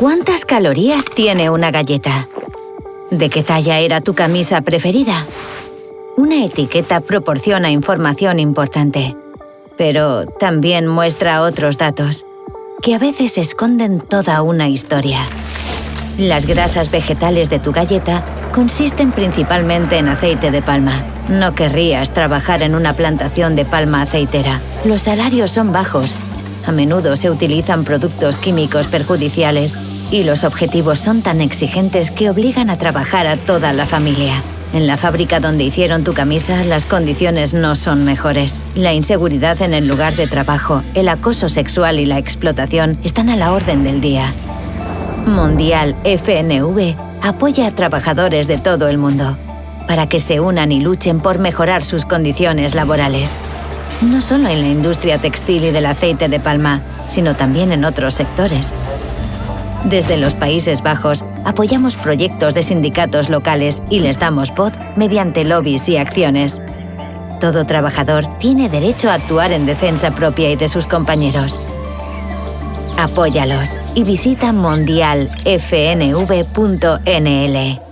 ¿Cuántas calorías tiene una galleta? ¿De qué talla era tu camisa preferida? Una etiqueta proporciona información importante, pero también muestra otros datos, que a veces esconden toda una historia. Las grasas vegetales de tu galleta consisten principalmente en aceite de palma. No querrías trabajar en una plantación de palma aceitera. Los salarios son bajos. A menudo se utilizan productos químicos perjudiciales y los objetivos son tan exigentes que obligan a trabajar a toda la familia. En la fábrica donde hicieron tu camisa, las condiciones no son mejores. La inseguridad en el lugar de trabajo, el acoso sexual y la explotación están a la orden del día. Mundial FNV apoya a trabajadores de todo el mundo para que se unan y luchen por mejorar sus condiciones laborales. No solo en la industria textil y del aceite de palma, sino también en otros sectores. Desde los Países Bajos apoyamos proyectos de sindicatos locales y les damos voz mediante lobbies y acciones. Todo trabajador tiene derecho a actuar en defensa propia y de sus compañeros. Apóyalos y visita mondialfnv.nl.